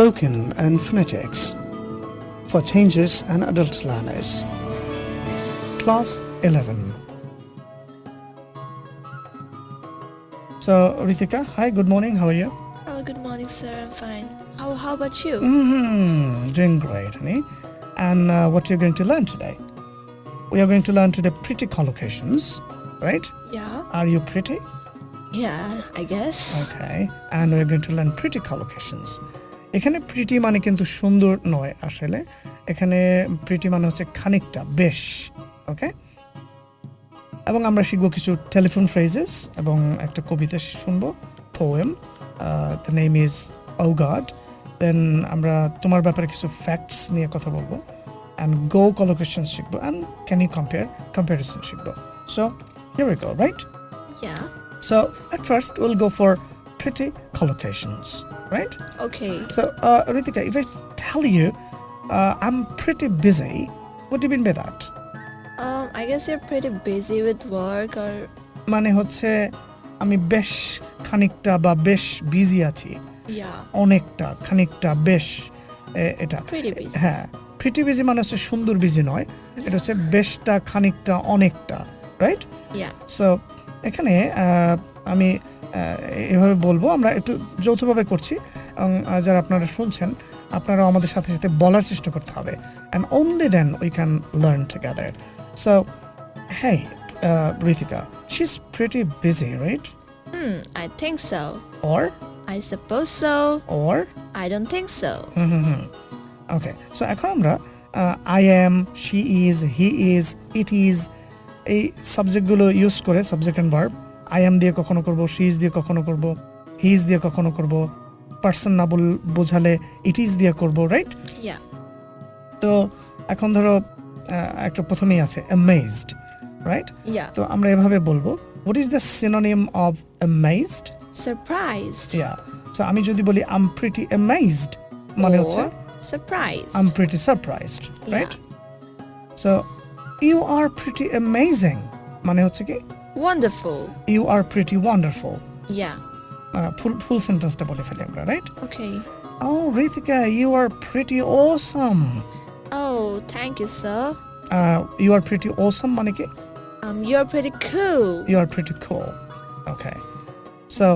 spoken and phonetics for changes and adult learners. Class 11. So, Ritika, hi, good morning, how are you? Oh, good morning, sir. I'm fine. How, how about you? hmm doing great, honey. And uh, what are you're going to learn today? We are going to learn today pretty collocations, right? Yeah, Are you pretty? yeah, I guess. Okay. And we're going to learn pretty collocations. এখানে pretty মানে কিন্তু সুন্দর নয় আসলে। এখানে pretty মানে হচ্ছে খানিকটা বেশ ওকে এবং আমরা শিখব কিছু টেলিফোন ফ্রেজেস এবং একটা কবিতা শুনব poem the name is O God then আমরা তোমার ব্যাপারে কিছু ফ্যাক্টস নিয়ে কথা বলব অ্যান্ড গো কলোকেশন শিখব and can you compare comparison শিখব। So here we go right Yeah. So at first we'll go for pretty collocations, right? Okay. So uh, Ritika, if I tell you uh, I'm pretty busy, what do you mean by that? Um, I guess you're pretty busy with work or মানে হচ্ছে আমি বেশ খানিকটা বা বেশ busy আছি yeah, অনেকটা খানিকটা বেশ এটা pretty busy. হ্যাঁ প্রিটি বিজি মানে হচ্ছে সুন্দর বিজি নয় এটা হচ্ছে বেশটা খানিকটা অনেকটা রাইট Yeah. সো এখানে আমি এভাবে বলব আমরা একটু যৌথভাবে করছি এবং যারা আপনারা শুনছেন আপনারাও আমাদের সাথে সাথে বলার চেষ্টা করতে হবে and only then we can learn together so হ্যাঁ Ritika she is pretty busy right Hmm, I think so. Or I suppose so. Or I don't think so. Okay so এখন আমরা I am she is he is it is এই সাবজেক্টগুলো use করে subject and verb I am দিয়ে কখনো করব she is দিয়ে কখনো করব হি ইজ দিয়ে কখনো করব পার্সন না বল বোঝালে ইট ইজ দিয়ে করব রাইট তো এখন ধরো একটা প্রথমেই আছে অ্যামেজড রাইট তো আমরা এভাবে বলব what is the synonym of amazed Surprised. Yeah so আমি যদি বলি আম প্রিটি অ্যামেজড মানে হচ্ছে surprised. I'm pretty surprised, Yeah. right? So, you are pretty amazing. মানে হচ্ছে কি Wonderful. you are pretty wonderful. Yeah. ফুল ফুল সেন্টেন্সটা বলে ফেলি আমরা right Okay. Oh, Ritika, you are pretty awesome. Oh, thank you, sir. Uh, you are pretty awesome মানে কি Um, you're pretty cool. you are pretty cool. Okay. So,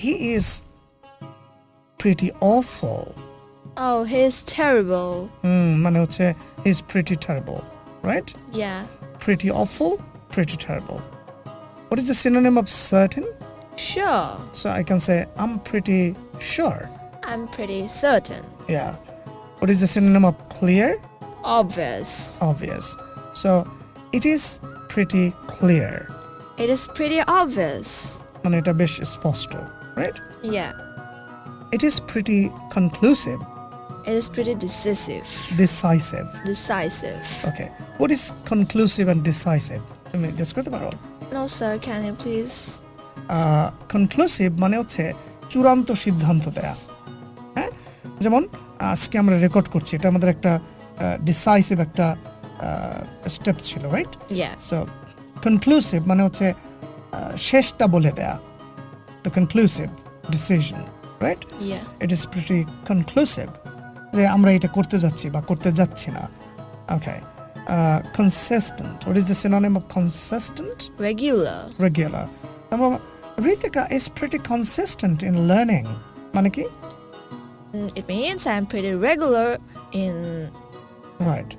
he is pretty awful. Oh, he's terrible. Hmm, মানে হচ্ছে he's pretty terrible, right? Yeah. Pretty awful, pretty terrible. What is the synonym of certain? Sure. So I can say I'm pretty sure. I'm pretty certain. Yeah. What is the synonym of clear? Obvious. Obvious. So it is pretty clear. It is pretty obvious. মানে এটা বেশ স্পষ্ট right? Yeah. It is pretty conclusive, It is pretty decisive. decisive. Decisive. Okay. What is conclusive and decisive? তুমি guess করতে পারো? No, sir, can you please? Conclusive মানে হচ্ছে চূড়ান্ত সিদ্ধান্ত দেয়া। হ্যাঁ? যেমন আজকে আমরা রেকর্ড করছি এটা আমাদের একটা ডিসাইসিভ একটা স্টেপ ছিল রাইট সো কনক্লুসিভ মানে হচ্ছে শেষটা বলে দেয়া। The conclusive decision right it is pretty conclusive যে আমরা এটা করতে যাচ্ছি বা করতে যাচ্ছি না। ওকে consistent what is the synonym of consistent Regular. regular. Number one, Ritika is pretty consistent in learning. মানে কি? Mm, It means I'm pretty regular in. Right.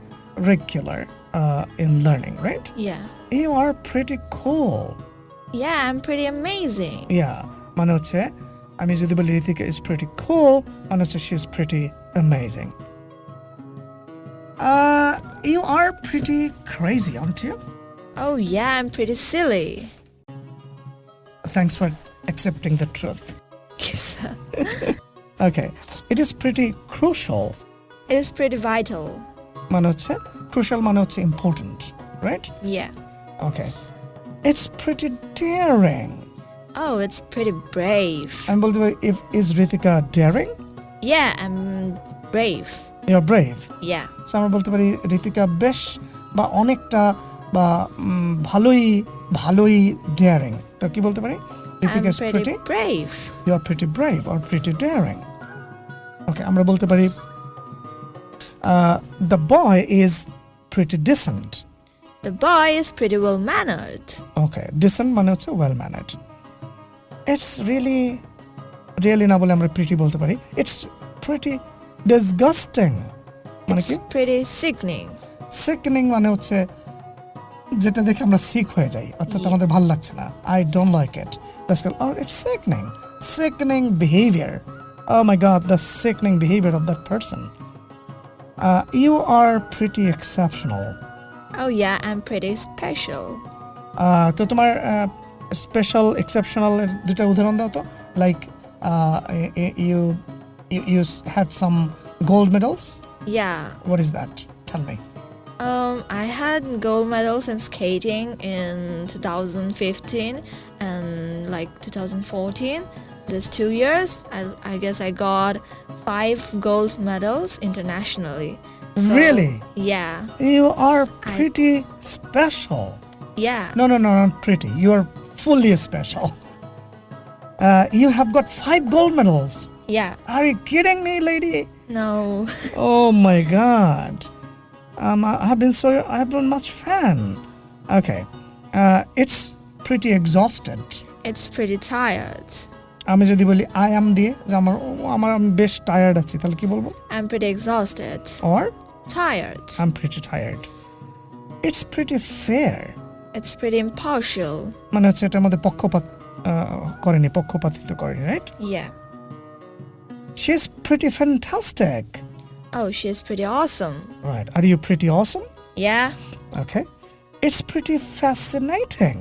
Regular uh, in learning, right? Yeah. You are pretty cool. Yeah, I'm pretty amazing. Yeah. মানে হচ্ছে আমি যদি বলি Ritika is pretty cool মানে হচ্ছে she is pretty amazing. Uh, you are pretty crazy, aren't you? Oh, yeah, I'm pretty silly. Thanks for accepting the truth. Yes. Okay. It is pretty crucial. it is pretty vital. মানে হচ্ছে crucial মানে হচ্ছে important, right? Yeah. Okay. It's pretty daring. Oh, it's pretty brave. আমি বলতে পারি if is Ritika daring? Yeah, I'm brave. You're brave. Yeah. So আমরা বলতে পারি ঋতিকা বেশ বা অনেকটা বা উম, ভালোই ভালোই daring. তো কি বলতে পারি? I'm Ritika is pretty pretty. brave. You are pretty brave or pretty daring. ওকে আমরা বলতে পারি the boy is pretty dissent The boy is pretty well mannered. Okay dissent মানে হচ্ছে ওয়েল ম্যানেড ইটস রিয়েলি রিয়েলি না বলে আমরা প্রিটি বলতে পারি ইটস প্রিটি disgusting মানে কি? pretty sickening. সিকনিং মানে হচ্ছে যেটা দেখে আমরা সিক হয়ে যাই অর্থাৎ আমাদের ভালো লাগছে না। I don't like it that's call or it's sickening sickening behaviour oh my god the sickening behaviour of that person you are pretty exceptional Oh yeah, I'm pretty special. তো তোমার স্পেশাল এক্সেপশনাল দুটা উদাহরণ দাও তো। Like you you, you had some gold medals? Yeah. What is that? Tell me. Um, I had gold medals in skating in 2015 and like 2014. These two years, I, I guess I got five gold medals internationally. So, really? Yeah. You are pretty I, special. Yeah. No, no, no, not pretty. You are fully special. Uh, you have got five gold medals. Yeah. Are you kidding me, lady? No. Oh my god. Um, I have been so, I have been much fan. Okay. Uh, it's pretty exhausted. It's pretty tired. আমি যদি বলি I am দিয়ে যে আমার আমার আমি বেশ tired আছি তাহলে কি বলব I'm pretty exhausted. Or Tired. I am pretty tired it's pretty fair It's pretty impartial. মানে হচ্ছে এটার মধ্যে পক্ষপাত করেনি পক্ষপাতিত্ব করেনি right Yeah. She is pretty fantastic Oh, she's pretty awesome. Right are you pretty Assam Yeah. Okay it's pretty fascinating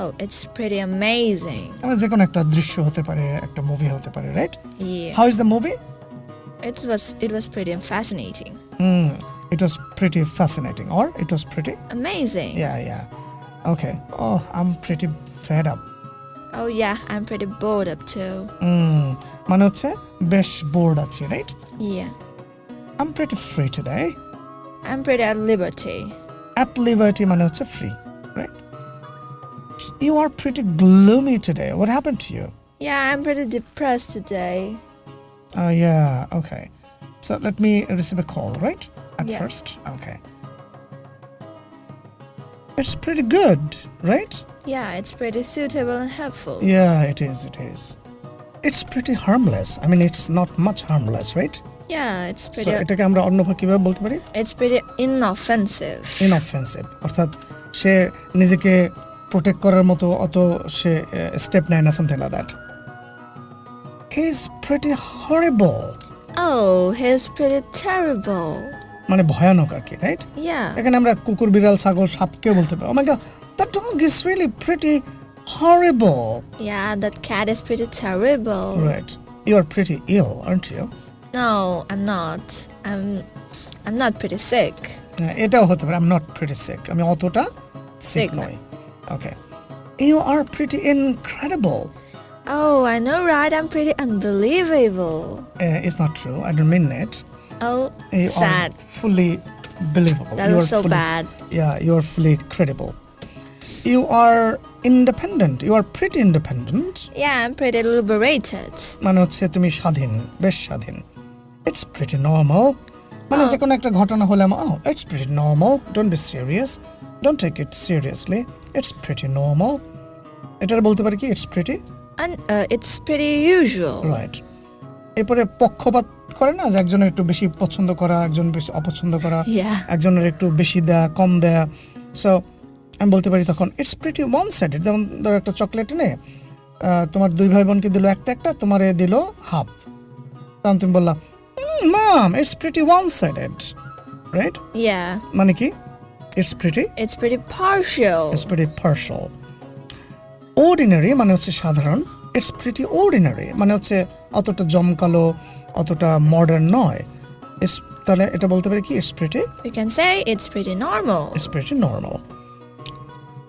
Oh, it's pretty amazing. মানে যে কোনো একটা দৃশ্য হতে পারে একটা মুভি হতে পারে right Yeah. How is the movie It was it was pretty fascinating. It was pretty fascinating or it was pretty Amazing. Yeah yeah okay O I am pretty fed up Oh yeah, I'm pretty bored up too. মানে হচ্ছে বেশ board আছি right Yeah. I am pretty free today I'm pretty at liberty. at liberty মানে হচ্ছে free right you are pretty gloomy today what happen to you Yeah, I'm pretty depressed today. Uh, yeah, okay. So let me receive a call, right? At Yeah. first. Okay. It's pretty good, right? Yeah, it's pretty suitable and helpful. Yeah, it is, it is. It's pretty harmless. I mean, it's not much harmless, right? Yeah, it's So pretty এটাকে আমরা অন্যভাবে কিভাবে বলতে পারি it's pretty inoffensive. ইনঅফেন্সিভ অর্থাৎ সে নিজেকে protect করার মতো অত সে স্টেপ নেয় না something like that he is pretty horrible Oh, he's pretty terrible. মানে ভয়ানক আর কি রাইট Yeah. এখানে আমরা কুকুর বিড়াল ছাগল সাপকেও বলতে পারি Oh O my god that dog is really pretty horrible Yeah, that cat is pretty terrible. Right you are pretty ill aren't you No, I'm not. I'm I'm not pretty sick. এটাও হতে পারে I am not pretty sick আমি অতটা sick Sick না। নই okay you are pretty incredible Oh, I know, right? I'm pretty unbelievable. Is not true I don't mean it Oh, You sad. are fully believable. That you was are so fully, bad. Yeah, you are fully credible. You are independent. You are pretty independent. Yeah, I'm pretty liberated. মানে হচ্ছে তুমি স্বাধীন বেশ স্বাধীন it's pretty normal মানে Oh. যে কোনো একটা ঘটনা হলে ও it's pretty normal don't be serious don't take it seriously it's pretty normal এটার বলতে পারি কি it's pretty And uh, it's pretty usual. Right এরপরে পক্ষপাত করে না যে একজনের একটু বেশি পছন্দ করা একজন বেশি অপছন্দ করা একজনের একটু বেশি দেয়া কম দেয়া। সো আমি বলতে পারি তখন ইটস প্রিটি ওয়ান সাইডেড যেমন ধরো একটা চকলেট এনে তোমার দুই ভাই বোনকে দিল একটা একটা তোমার এ দিল হাফ তখন তুমি বললা মাম it's pretty one sided right মানে কি? It's pretty it's pretty partial. It's pretty partial ordinary মানে হচ্ছে সাধারণ। ইটস প্রিটি অর্ডিনারি মানে হচ্ছে অতটা জমকালো অতটা মডার্ন নয়। It's- তাহলে এটা বলতে পারি কি? It's pretty We can say it's pretty normal. It's pretty normal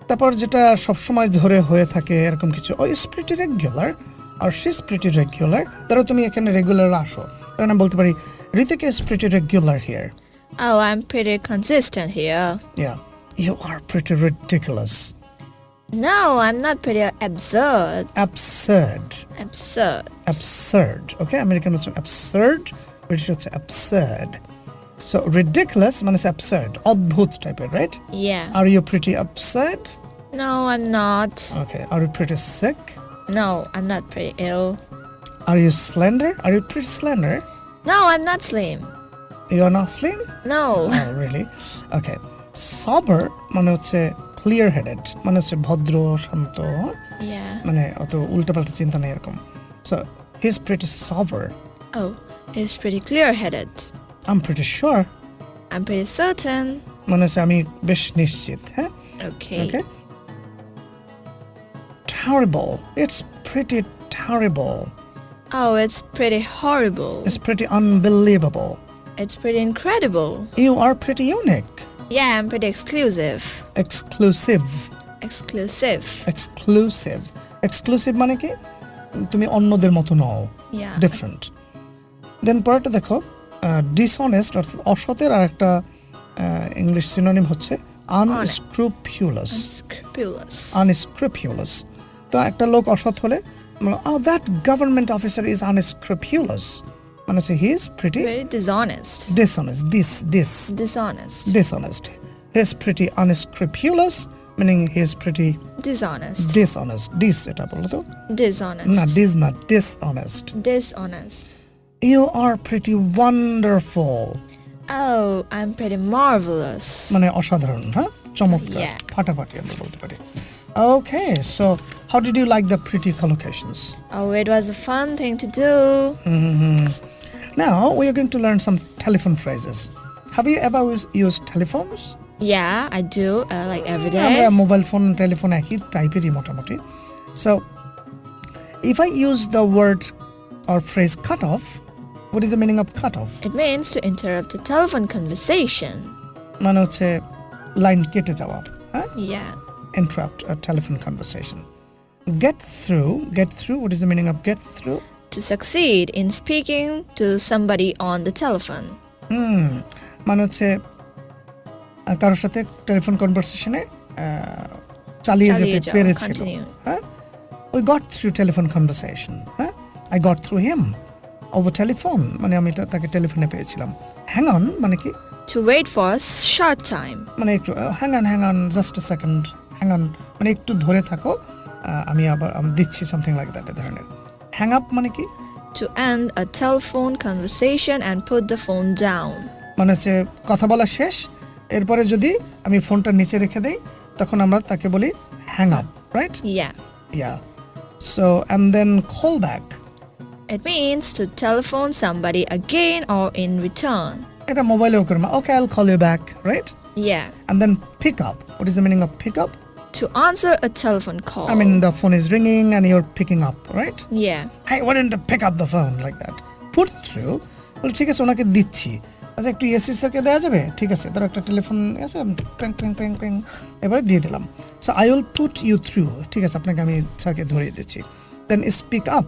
তারপর যেটা সবসময় ধরে হয়ে থাকে এরকম কিছু ও ইটস প্রিটি রেগুলার আর শিস প্রিটি রেগুলার ধরো তুমি এখানে রেগুলার আসো। তখন আমি বলতে পারি Ritika is pretty regular here Oh, I'm pretty consistent here. Yeah you are pretty ridiculous No, I'm not pretty absurd. absurd Absurd. absurd okay American হচ্ছে absurd ব্রিটিশ হচ্ছে absurd so ridiculous মানে হচ্ছে absurd অদ্ভুত টাইপের right Yeah. are you pretty absurd No, I'm not. okay are you pretty sick No, I'm not pretty ill. are you slender are you pretty slender No, I'm not slim. you are not slim No. oh really okay sober মানে হচ্ছে clear headed মানে হচ্ছে ভদ্র শান্ত Yeah. মানে অত উল্টাপাল্টা চিন্তা নেই এরকম so he's pretty sober Oh, he's pretty clear headed. I'm pretty sure I'm pretty certain. মানে হচ্ছে আমি বেশ নিশ্চিত হ্যাঁ Okay. Okay. Terrible. It's pretty terrible. Oh, it's pretty horrible. It's pretty unbelievable. It's pretty incredible. You are pretty unique. Yeah, I'm pretty exclusive. Exclusive. Exclusive. Exclusive. Exclusive মানে কি তুমি অন্যদের মতো নও Yeah. ডিফারেন্ট দেন পরেরটা দেখো ডিসঅনেস্ট অর্থাৎ অসতের আর একটা English synonym হচ্ছে আনস্ক্রুপিউলাস Unscrupulous. আনস্ক্রুপিউলাস তো একটা লোক অসৎ হলে oh that government officer is unscrupulous মানে হচ্ছে he is pretty Very dishonest. dishonest dis dis Dishonest. dishonest he is pretty unscrupulous meaning he is pretty Dishonest. dishonest dis এটা বলো তো Dishonest. না dis না dishonest Dishonest. you are pretty wonderful Oh, I'm pretty marvelous. মানে অসাধারণ হ্যাঁ চমৎকার Yeah. ফাটাফাটি আমরা বলতে পারি okay so how did you like the pretty collocations Oh, it was a fun thing to do. Now we are going to learn some telephone phrases. Have you ever us- used telephones? Yeah, I do. Uh, like every আমরা day. Mobile phone telephone একই টাইপেরই মোটামুটি so if I use the word or phrase cut off what is the meaning of cut off It means to interrupt a telephone conversation. মানে হচ্ছে line কেটে যাওয়া হ্যাঁ Yeah. interrupt a telephone conversation get through get through what is the meaning of get through To succeed in speaking to somebody on the telephone. হুম মানে হচ্ছে আহ, কারোর সাথে telephone কনভারসেশনে চালিয়ে যেতে যাওয়া, পেরেছিল continue. হ্যাঁ we got through telephone conversation হ্যাঁ I got through him over telephone মানে আমি তা- তাকে টেলিফোনে পেয়েছিলাম হ্যাং অন মানে কি To wait for a short time. মানে একটু hang on hang on just a second hang on মানে একটু ধরে থাকো আহ, আমি আবার আমি দিচ্ছি সামথিং লাইক দ্যাট ধরনের হ্যাং আপ মানে কি? To end a telephone conversation and put the phone down. মানে হচ্ছে কথা বলা শেষ। এরপরে যদি আমি ফোনটা নিচে রেখে দেই তখন আমরা তাকে বলি hang up right Yeah. Yeah so and then call back It means to telephone somebody again or in return. এটা মোবাইলেও করে okay I'll call you back right Yeah. And then pick up what is the meaning of pick up To answer a telephone call. I mean the phone is ringing and you're picking up right yeah. hey why didn't you pick up the phone like that put through বলে ঠিক আছে ওনাকে দিচ্ছি আচ্ছা একটু AC স্যারকে দেওয়া যাবে ঠিক আছে তার একটা টেলিফোন আছে প্যাং প্যাং প্যাং প্যাং এবারে দিয়ে দিলাম so I will put you through ঠিক আছে আপনাকে আমি স্যারকে ধরিয়ে দিচ্ছি then speak up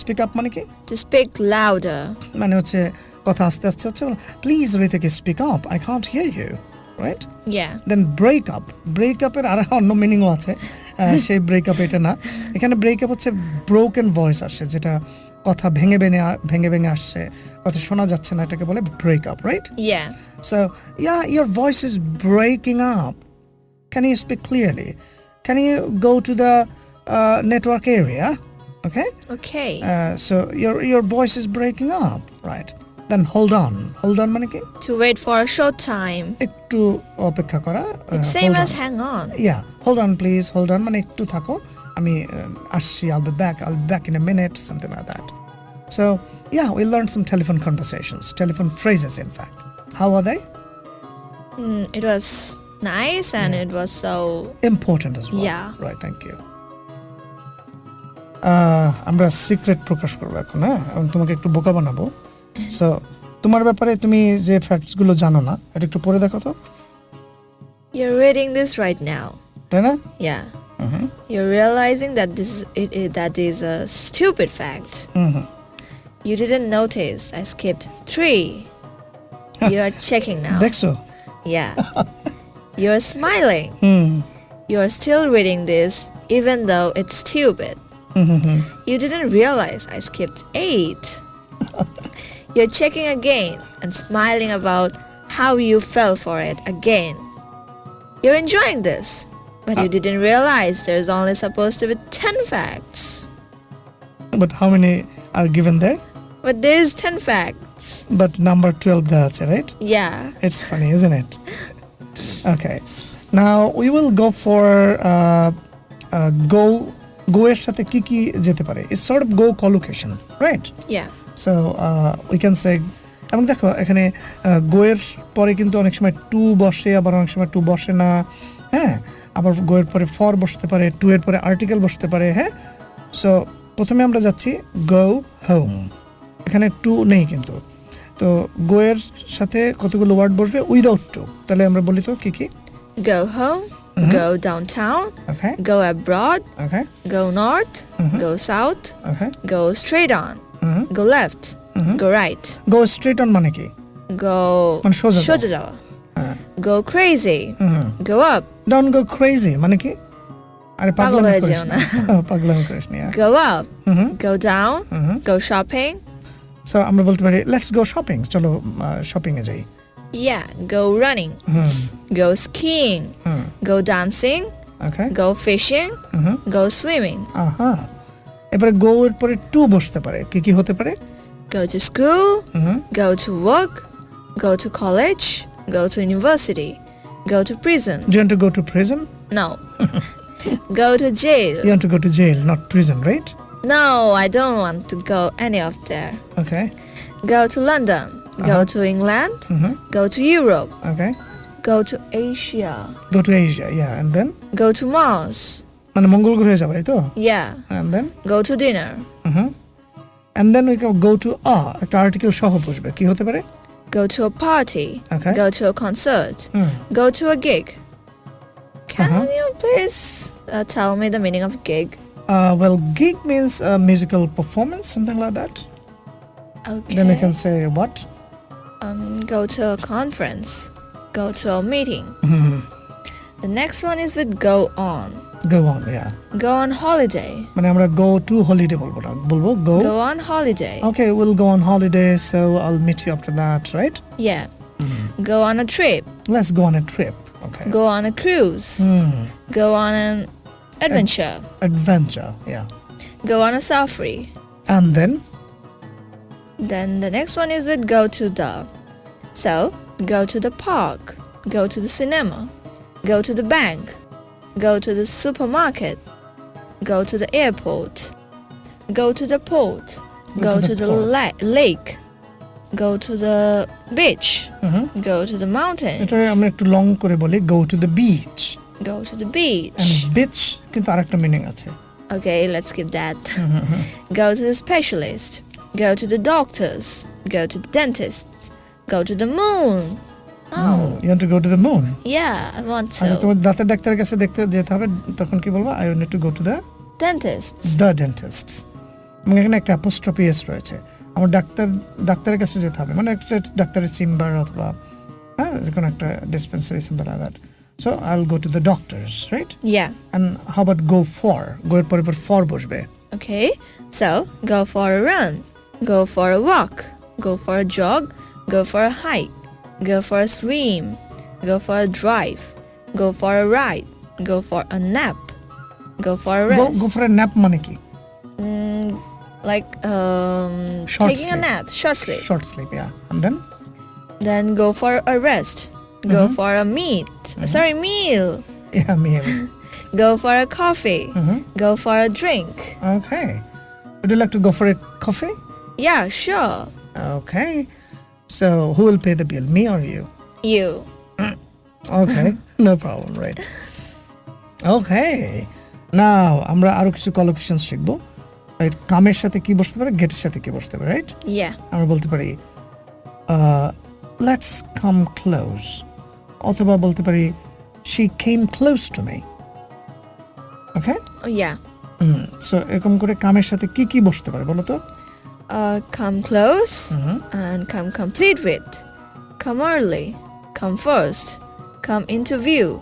speak up মানে কি To speak louder. মানে হচ্ছে কথা আস্তে আস্তে হচ্ছে please রিতিকে speak up I can't hear you right Yeah. Then break up break আপের আর অন্য মিনিংও আছে। সেই ব্রেক আপ এটা না। এখানে ব্রেক আপ হচ্ছে ব্রোকেন ভয়েস আসছে যেটা কথা ভেঙে ভেঙে ভেঙে ভেঙে আসছে। কথা শোনা যাচ্ছে না এটাকে বলে break up right. So yeah your voice is breaking up can you speak clearly can you go to the network area okay Okay. সো ইয়োর ইয়োর ভয়েস ইজ ব্রেকিং আপ right then hold on hold on মানে কি to wait for a short time. একটু অপেক্ষা করা uh, It's same hold as on. hang on. yeah hold on please hold on মানে একটু থাকো আমি uh, আসছি I'll be back I'll be back in a minute something like that so yeah we learned some telephone conversations telephone phrases in fact how are they Mm, it was nice and it was so important as well Yeah. right thank you আহ, আমরা secret প্রকাশ করবো এখন হ্যাঁ এবং তোমাকে একটু বোকা বানাবো সো তোমার ব্যাপারে তুমি যে ফ্যাক্টসগুলো জানো না এটা একটু পড়ে দেখো তো you're reading this right now. তাই না Yeah. Hmm You're realizing that this is, it, it, that is a stupid fact. Hmm hmm You didn't notice I skipped three. You are checking now. দেখছো Yeah. You're smiling. Hmm You're still reading this, even though it's stupid. You didn't realize I skipped eight. You're checking again and smiling about how you fell for it again. You're enjoying this, but you didn't realize there's only supposed to be 10 facts. But how many are given দেয় But there's 10 facts. But number twelve দেওয়া আছে right Yeah. It's funny, isn't it? Okay. Now we will go for uh, uh, go go এর সাথে কি কি যেতে পারে it's sort of go collocation right Yeah. So we can say এবং দেখো এখানে গোয়ের পরে কিন্তু অনেক সময় টু বসে আবার অনেক সময় টু বসে না হ্যাঁ? আবার গোয়ের পরে ফর বসতে পারে টু এর পরে আর্টিকেল বসতে পারে হ্যাঁ? সো প্রথমে আমরা যাচ্ছি গো হোম এখানে টু নেই কিন্তু। তো গোয়ের সাথে কতগুলো ওয়ার্ড বসবে? উইদাউট টু তাহলে আমরা বলি তো কি কি? Go home, go downtown, okay go abroad, okay go north, go south, okay go straight on, go left, go right, go straight on মানে কি go মানে সোজা যাও। shojajawa, হ্যাঁ go crazy, hmm go up, don't go crazy মানে কি আরে পাগল পাগলামি হয়ে করিস যেও না পাগলামি করিস না go up, হুম go down, হুম go shopping. সো আমরা বলতে পারি লেটস গো শপিং চলো শপিং এ যাই Yeah, go running, হুম go skiing, হুম go dancing, ওকে go fishing, হুম go swimming, আহা এবারে গো এর পরে টু বসতে পারে কি কি হতে পারে go to school, hmm go to work, go to college, go to university, go to prison. Do you want to go to prison? No. go to jail. You want to go to jail, not prison, right? No, I don't want to go any of there. Okay. Go to London. Go Uh-huh. to England. Mm-hmm. Go to Europe. Okay. Go to Asia. Go to Asia, yeah, and then Go to Mars. মানে মঙ্গল গ্রহে যাবে তাই তো Yeah. and then Go to dinner. Hmm and then we can go to a একটা article সহ বসবে কি হতে পারে Go to a party. Okay. Go to a concert. Hmm Go to a gig. Can Uh-huh. you please uh, tell me the meaning of gig? uh, well gig means a musical performance something like that Okay. then we can say what um, go to a conference, go to a meeting. Hmm The next one is with go on. go on yeah Go on holiday. মানে আমরা go to holiday বলবো না বলবো go Go on holiday. okay we'll go on holiday so I'll meet you after that right Yeah. Go on a trip. let's go on a trip okay Go on a cruise. Hmm. Go on an adventure. adventure yeah Go on a safari. and then Then the next one is with go to the. So, go to the park. Go to the cinema. Go to the bank. Go to the supermarket. Go to the airport. Go to the port. Go, to, the, port. la- lake. Go to the beach. Mhm. Go to the mountains. এটা আমরা একটু long করে বলি go to the beach Go to the beach. and beach কিন্তু আরেকটা meaning আছে Okay, let's skip that. go to the specialist. Go to the doctors. Go to the dentists. Go to the moon. Oh, you want to go to the moon yeah, I want আচ্ছা to. তোমার দাঁতের ডাক্তারের কাছে দেখতে যেতে হবে তখন কি বলব I need to go to the Dentists. The dentist এবং এখানে একটা অ্যাপোস্ট্রফি এস রয়েছে আমার ডাক্তার ডাক্তারের কাছে যেতে হবে মানে একটা ডাক্তারের চেম্বার অথবা হ্যাঁ যে কোনো একটা dispensary simple that so I go to the doctors right Yeah. And how about go for go এর পরে ফর বসবে Okay, so go for a run. Go for a walk. Go for a jog. Go for a hike. Go for a swim. Go for a drive. Go for a ride. Go for a nap. Go for a go rest. Go for a nap মানে কি Mm, like um, Short taking sleep. a nap, short sleep. Short slip yeah and then Then go for a rest. Go for a meat. Sorry, meal. Yeah mill Go for a coffee. Go for a drink. Okay would you like to go for a coffee Yeah, sure. okay So who will pay the bill me or you? You. okay no problem right. Okay now আমরা আরও কিছু কলোকেশনস শিখব। Right কামের সাথে কি বসতে পারে গেটের সাথে কি বসতে পারে রাইট Yeah. আমরা বলতে পারি লেটস কাম ক্লোজ অথবা বলতে পারি she came close to me okay Oh, so এরকম করে কামের সাথে কি কি বসতে পারে বলো তো? Uh, come close Mhm. and come complete with. Come early. Come first. Come into view.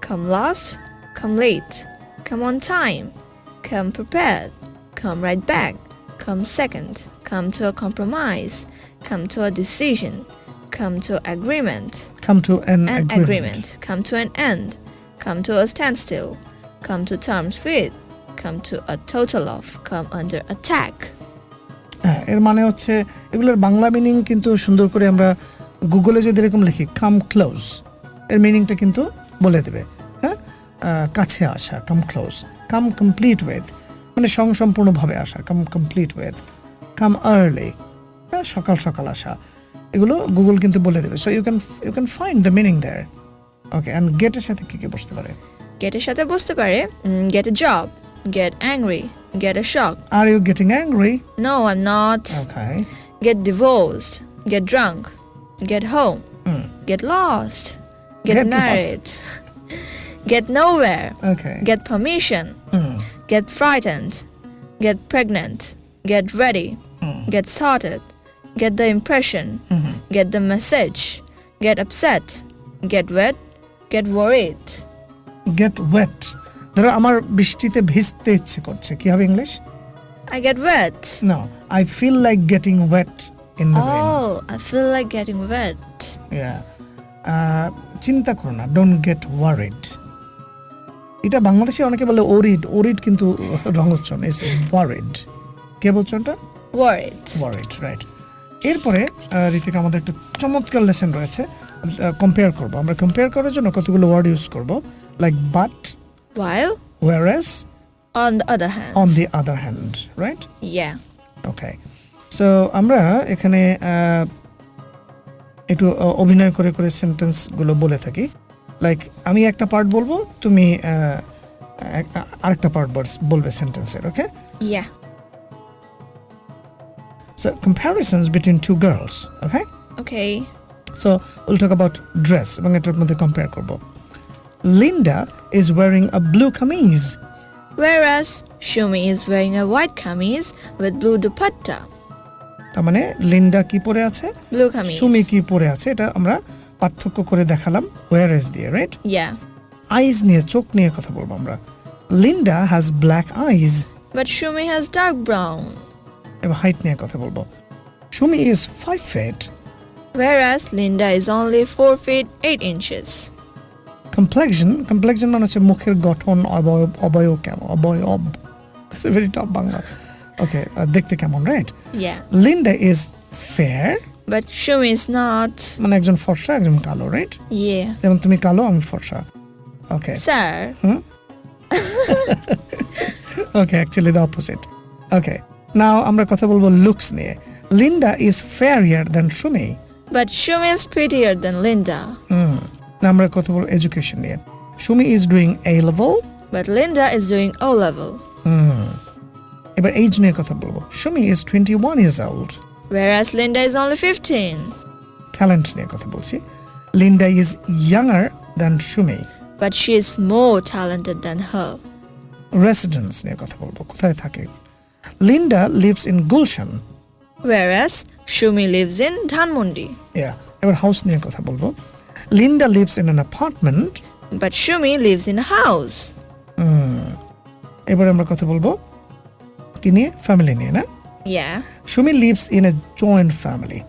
Come last. come late, come on time, come prepared, come right back, come second, come to a compromise, come to a decision, come to agreement, come to an, an agreement. agreement, come to an end, come to a standstill, come to terms with, come to a total of, come under attack. হ্যাঁ এর মানে হচ্ছে এগুলোর Bangla meaning কিন্তু সুন্দর করে আমরা গুগলে যদি এরকম লিখি কাম ক্লোজ এর মিনিংটা কিন্তু বলে দেবে হ্যাঁ? কাছে আসা কাম ক্লোজ কাম কমপ্লিট ওয়েথ মানে সংসম্পূর্ণভাবে আসা কাম কমপ্লিট ওয়েথ কাম আর্লি হ্যাঁ? সকাল সকাল আসা এগুলো গুগল কিন্তু বলে দেবে। So you can you can find the meaning there okay and গেটের সাথে কী কী বসতে পারে? গেটের সাথে বসতে পারে get a job, Get angry. Get a shock. Are you getting angry? No, I'm not. Okay. Get divorced. Get drunk. Get home. Mm. Get lost. Get, get married. Get nowhere. Okay. Get permission. Mm. Get frightened. Get pregnant. Get ready. Mm. Get started. Get the impression. -hmm. Get the message. Get upset. Get wet. Get worried. Get wet. ধরো আমার বৃষ্টিতে ভিজতে ইচ্ছে করছে কি হবে English I get wet. No, I feel like getting wet in the rain. Oh, I feel like getting wet. Yeah. Uh, চিন্তা করো না ডোন্ট গেট ওয়ারিড এটা বাংলাদেশে অনেকে বলে ওরিড ওরিড কিন্তু রঙচ্ছন ইস ওয়ারিড কে এটা Worried. ওয়ারিড রাইট এরপরে ঋতিকা আমাদের একটা চমৎকার লেসন রয়েছে কম্পেয়ার করব আমরা কম্পেয়ার করার জন্য কতগুলো ওয়ার্ড ইউজ করব like but While? Whereas? On the other hand. On the other hand, right? Yeah. Okay. So, amra ekhane uh, so আমরা এখানে একটু অভিনয় করে করে সেন্টেন্সগুলো বলে থাকি লাইক আমি একটা পার্ট বলব তুমি আরেকটা পার্ট বলবে সেন্টেন্সের okay? Yeah. So comparisons between two girls, okay? Okay. So we'll talk about dress এবং এটার মধ্যে compare korbo, Linda is wearing a blue kameez Whereas Shumi is wearing a white kameez with blue dupatta. তার মানে Linda কি পরে আছে Blue kameez. Sumi কি পরে আছে এটা আমরা পার্থক্য করে দেখালাম ওয়ারেস দিয়ে রাইট Yeah. আইজ নিয়ে চোখ নিয়ে কথা বলব আমরা Linda has black eyes But Shumi has dark brown. এবার হাইট নিয়ে কথা বলব Shumi is five feet Whereas Linda is only 4 feet 8 inches. Complexion complexion মানে হচ্ছে মুখের গঠন অবয়ব অবয়ব কেমন? অবয়ব। Very top Bangla. ওকে দেখতে কেমন right. Linda is fair But Shumi is not. মানে একজন ফর্সা একজন কালো রাইট Yeah. যেমন তুমি কালো আমি ফর্সা। Okay Sir. Okay actually the opposite okay now আমরা কথা বলব লুকস নিয়ে। Linda is fairer then Shumi But Shumi is prettier than Linda. না আমরা কথা বলব এডুকেশন নিয়ে Shumi is doing A level But Linda is doing O level. এবার এইজ নিয়ে কথা বলব Shumi is twenty one years old Whereas Linda is only 15. Talent নিয়ে কথা বলছি Linda is younger than Shumi But she is more talented than her. Residence নিয়ে কথা বলব কোথায় থাকে Linda lives in Gulshan Whereas Shumi lives in Dhanmundi. Yeah এবার house নিয়ে কথা বলব Linda lives in an apartment But Shumi lives in a house. এবার আমরা কথা বলবো কি নিয়ে ফ্যামিলি নিয়ে না Yeah. Sumi lives in a joint family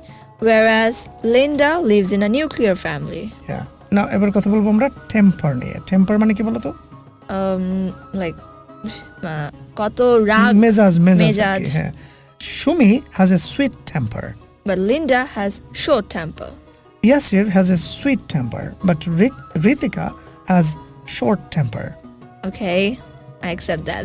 Whereas Linda lives in a nuclear family. ইয়া না এবার কথা বলবো আমরা টেম্পার নিয়ে টেম্পার মানে কি বলতো Um, like, uh, কত রাগ মেজাজ মেজাজ আর মেজাজ। কি, হ্যাঁ Sumi has a sweet temper but Linda has short temper. Yasir has a sweet temper but Ritika has short temper Okay, I accept that.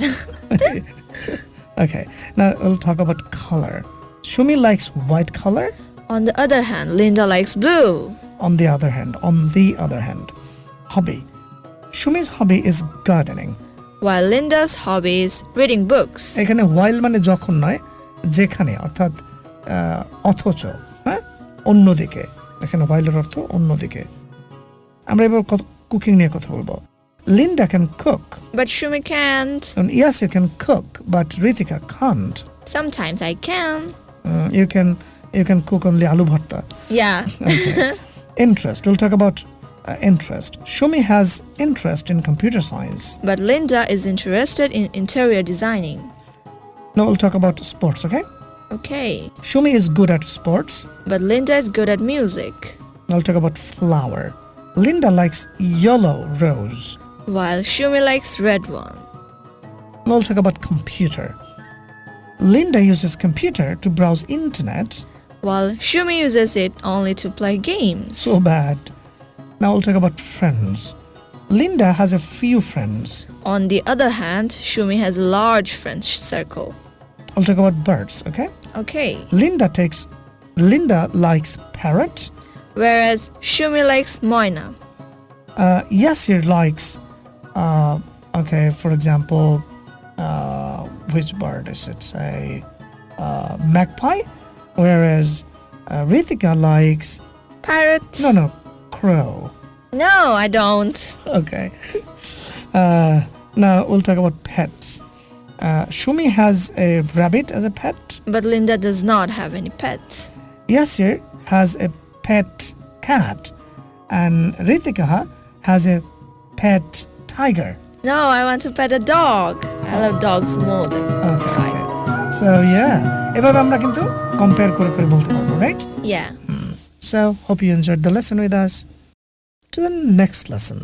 Okay, now we'll talk about color. Shumi likes white color. On the other hand, Linda likes blue. On the other hand, on the other hand, hobby. Shumi's hobby is gardening. While Linda's hobby is reading books. এখানে while মানে যখন নয় যেখানে অর্থাৎ আহ, অথচ হ্যাঁ অন্যদিকে এখানে whileর অর্থ অন্যদিকে আমরা এবার কুকিং নিয়ে কথা বলবো Linda can cook But Shumi can't. Yasir can cook but Ritika Kant Sometimes I can. You can you can cook only আলু ভর্তা Yeah. interest. We'll talk about uh, interest. Shumi has interest in computer science. But Linda is interested in interior designing. Now we'll talk about sports, okay? Okay. Shumi is good at sports. But Linda is good at music. I'll talk about flower. Linda likes yellow rose. While Shumi likes red one. Now we'll talk about computer. Linda uses computer to browse internet. While Shumi uses it only to play games. So bad. Now I'll talk about friends. Linda has a few friends. On the other hand, Shumi has a large friend circle. I'll talk about birds, okay? Okay. Linda takes Linda likes parrot. Whereas Shumi likes Moina. Uh, Yasir likes uh, okay, for example, uh, which bird is it? Say uh, magpie, whereas uh, Rithika likes Parrot. no no crow. No, I don't. Okay. Uh, now we'll talk about pets. Uh, Shumi has a rabbit as a pet. But Linda does not have any pet. Yasir has a pet cat, and Ritika has a pet tiger. No, I want to pet a dog. I love dogs more than Okay, tiger. okay. So yeah, এভাবে আমরা কিন্তু compare করে করে বলতে পারবো, right? Yeah. So hope you enjoyed the lesson with us. To the next lesson.